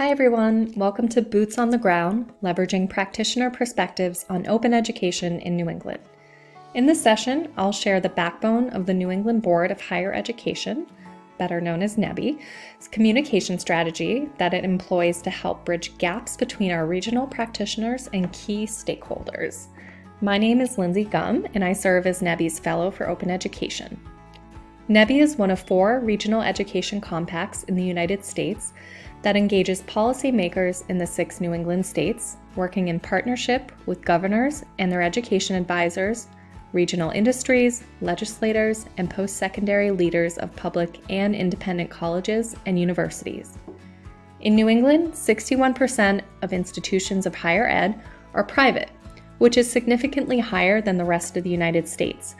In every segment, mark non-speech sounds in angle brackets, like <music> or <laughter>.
Hi everyone, welcome to Boots on the Ground, leveraging practitioner perspectives on open education in New England. In this session, I'll share the backbone of the New England Board of Higher Education, better known as NEBHE's communication strategy that it employs to help bridge gaps between our regional practitioners and key stakeholders. My name is Lindsey Gumb, and I serve as NEBHE's Fellow for Open Education. NEBHE is one of four regional education compacts in the United States that engages policymakers in the six New England states, working in partnership with governors and their education advisors, regional industries, legislators, and post secondary leaders of public and independent colleges and universities. In New England, 61% of institutions of higher ed are private, which is significantly higher than the rest of the United States,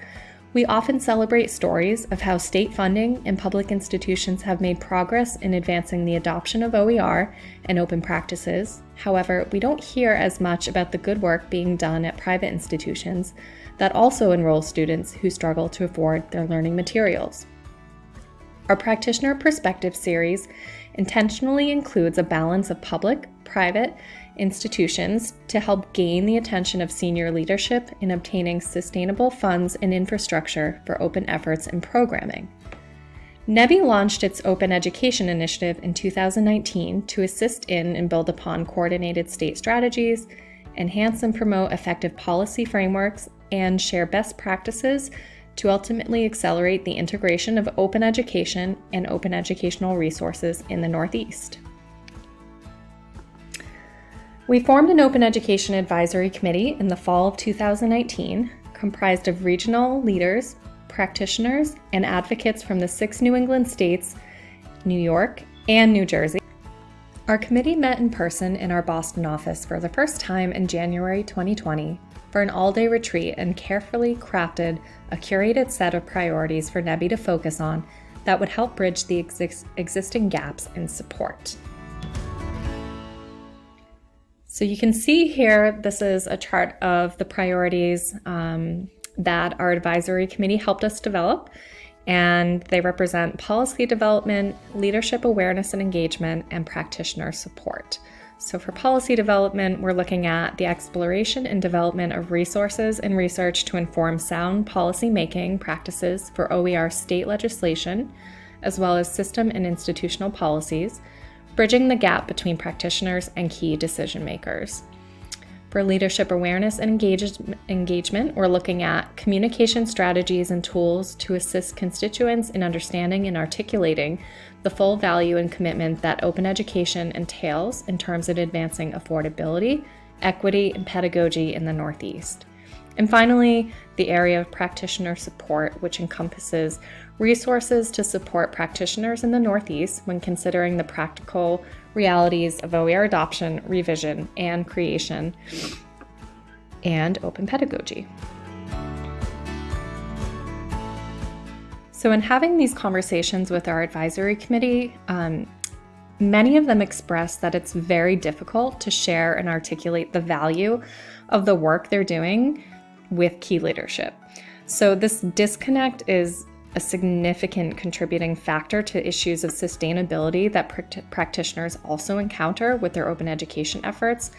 we often celebrate stories of how state funding and public institutions have made progress in advancing the adoption of OER and open practices. However, we don't hear as much about the good work being done at private institutions that also enroll students who struggle to afford their learning materials. Our Practitioner Perspective series intentionally includes a balance of public, private, institutions to help gain the attention of senior leadership in obtaining sustainable funds and infrastructure for open efforts and programming. NEBHE launched its Open Education Initiative in 2019 to assist in and build upon coordinated state strategies, enhance and promote effective policy frameworks, and share best practices to ultimately accelerate the integration of open education and open educational resources in the Northeast. We formed an Open Education Advisory Committee in the fall of 2019, comprised of regional leaders, practitioners, and advocates from the six New England states, New York, and New Jersey. Our committee met in person in our Boston office for the first time in January 2020 for an all day retreat and carefully crafted a curated set of priorities for NEBHE to focus on that would help bridge the exi existing gaps in support. So you can see here, this is a chart of the priorities um, that our advisory committee helped us develop. And they represent policy development, leadership awareness and engagement, and practitioner support. So for policy development, we're looking at the exploration and development of resources and research to inform sound policy making practices for OER state legislation, as well as system and institutional policies, bridging the gap between practitioners and key decision makers. For leadership awareness and engage engagement, we're looking at communication strategies and tools to assist constituents in understanding and articulating the full value and commitment that open education entails in terms of advancing affordability, equity, and pedagogy in the Northeast. And finally, the area of practitioner support, which encompasses resources to support practitioners in the Northeast when considering the practical realities of OER adoption, revision, and creation, and open pedagogy. So, in having these conversations with our advisory committee, um, many of them express that it's very difficult to share and articulate the value of the work they're doing with key leadership. So, this disconnect is a significant contributing factor to issues of sustainability that pr- practitioners also encounter with their open education efforts.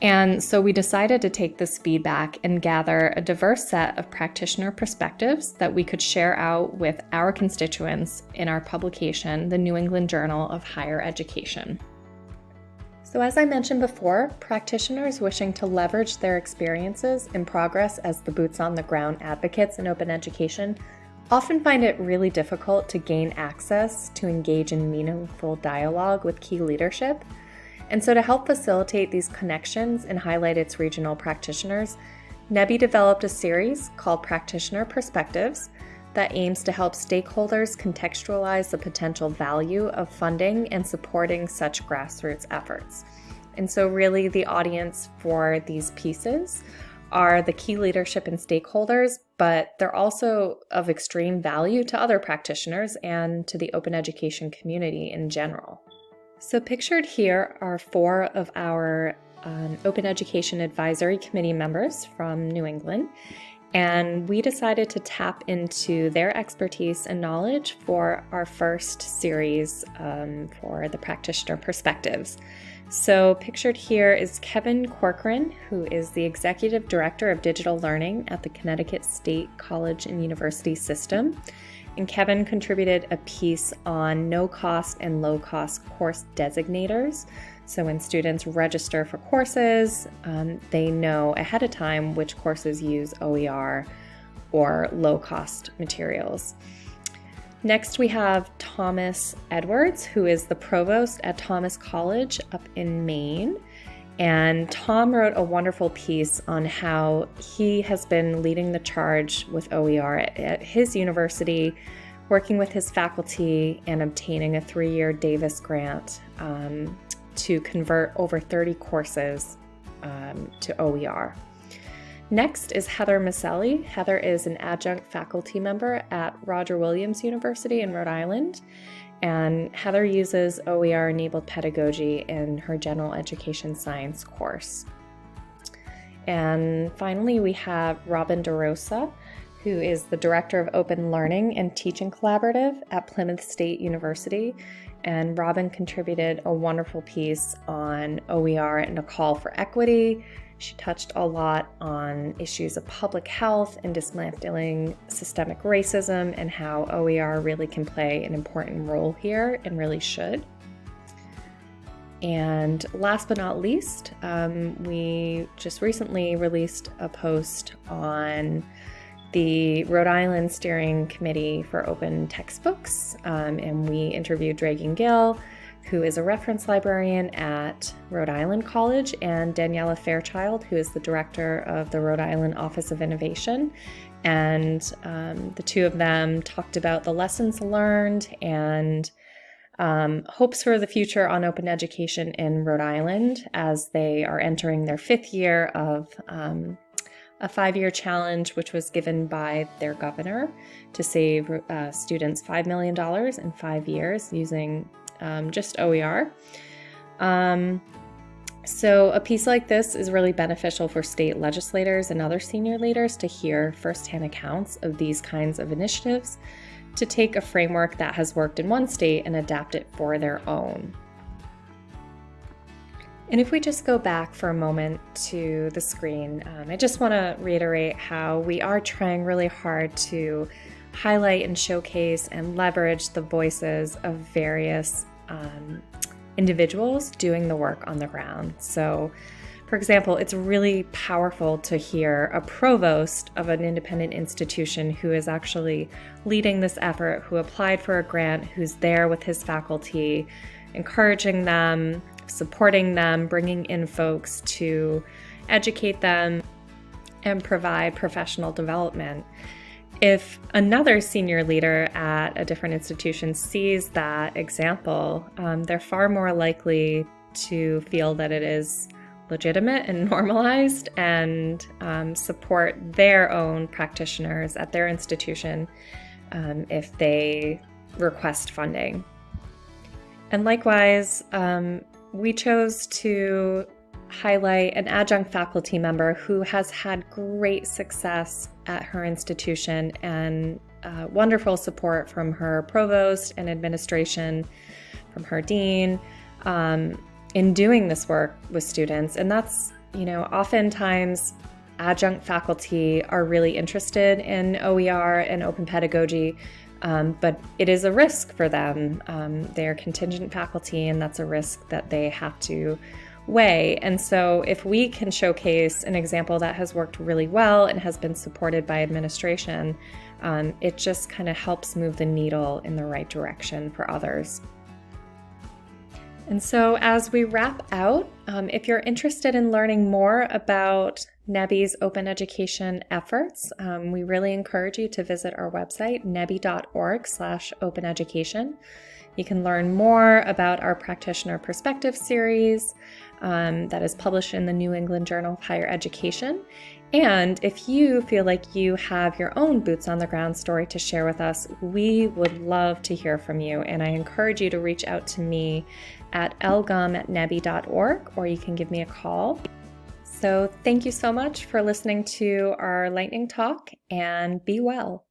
And so we decided to take this feedback and gather a diverse set of practitioner perspectives that we could share out with our constituents in our publication, the New England Journal of Higher Education. So, as I mentioned before, practitioners wishing to leverage their experiences and progress as the boots on the ground advocates in open education often find it really difficult to gain access to engage in meaningful dialogue with key leadership. And so, to help facilitate these connections and highlight its regional practitioners, NEBHE developed a series called Practitioner Perspectives that aims to help stakeholders contextualize the potential value of funding and supporting such grassroots efforts. And so, really, the audience for these pieces are the key leadership and stakeholders, but they're also of extreme value to other practitioners and to the open education community in general. So, pictured here are four of our um, Open Education Advisory Committee members from New England. And we decided to tap into their expertise and knowledge for our first series um, for the practitioner perspectives. So, pictured here is Kevin Corcoran, who is the Executive Director of Digital Learning at the Connecticut State College and University System. And Kevin contributed a piece on no cost and low cost course designators. So, when students register for courses, um, they know ahead of time which courses use OER or low cost materials. Next, we have Thomas Edwards, who is the provost at Thomas College up in Maine. And Tom wrote a wonderful piece on how he has been leading the charge with OER at his university, working with his faculty and obtaining a three year Davis grant um, to convert over 30 courses um, to OER. Next is Heather Miceli. Heather is an adjunct faculty member at Roger Williams University in Rhode Island. And Heather uses OER enabled pedagogy in her general education science course. And finally, we have Robin DeRosa, who is the Director of Open Learning and Teaching Collaborative at Plymouth State University. And Robin contributed a wonderful piece on OER and a call for equity she touched a lot on issues of public health and dismantling systemic racism and how OER really can play an important role here and really should. And last but not least, um, we just recently released a post on the Rhode Island Steering Committee for Open Textbooks, um, and we interviewed Dragan Gill who is a reference librarian at Rhode Island College, and Daniela Fairchild, who is the director of the Rhode Island Office of Innovation. And um, the two of them talked about the lessons learned and um, hopes for the future on open education in Rhode Island as they are entering their fifth year of um, a five year challenge, which was given by their governor to save uh, students $5 million in five years using um, just OER. Um, so, a piece like this is really beneficial for state legislators and other senior leaders to hear firsthand accounts of these kinds of initiatives to take a framework that has worked in one state and adapt it for their own. And if we just go back for a moment to the screen, um, I just want to reiterate how we are trying really hard to highlight and showcase and leverage the voices of various um, individuals doing the work on the ground. So, for example, it's really powerful to hear a provost of an independent institution who is actually leading this effort, who applied for a grant, who's there with his faculty, encouraging them, supporting them, bringing in folks to educate them and provide professional development. If another senior leader at a different institution sees that example, um, they're far more likely to feel that it is legitimate and <laughs> normalized and um, support their own practitioners at their institution um, if they request funding. And likewise, um, we chose to highlight an adjunct faculty member who has had great success at her institution and uh, wonderful support from her provost and administration, from her dean, um, in doing this work with students. And that's, you know, oftentimes adjunct faculty are really interested in OER and open pedagogy, um, but it is a risk for them. Um, they're contingent faculty, and that's a risk that they have to weigh. And so, if we can showcase an example that has worked really well and has been supported by administration, um, it just kind of helps move the needle in the right direction for others. And so, as we wrap out, um, if you're interested in learning more about NEBHE's open education efforts, um, we really encourage you to visit our website, nebhe.org slash open education. You can learn more about our Practitioner Perspective series, um, that is published in the New England Journal of Higher Education. And if you feel like you have your own boots on the ground story to share with us, we would love to hear from you. And I encourage you to reach out to me at lgumb at nebhe.org or you can give me a call So, thank you so much for listening to our lightning talk and be well.